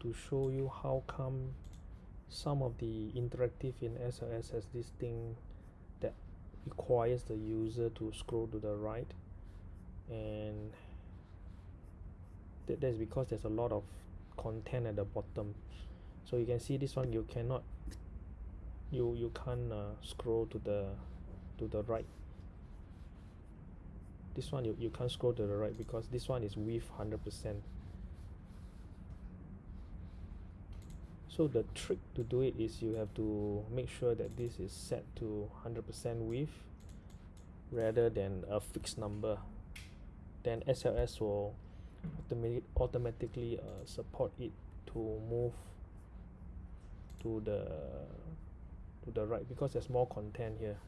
to show you how come some of the interactive in SLS has this thing that requires the user to scroll to the right. And that, that's because there's a lot of content at the bottom. So you can see this one you cannot you you can't uh, scroll to the to the right. This one you, you can't scroll to the right because this one is width 100% so the trick to do it is you have to make sure that this is set to 100% width rather than a fixed number. Then SLS will automatic automatically uh, support it to move to the to the right because there's more content here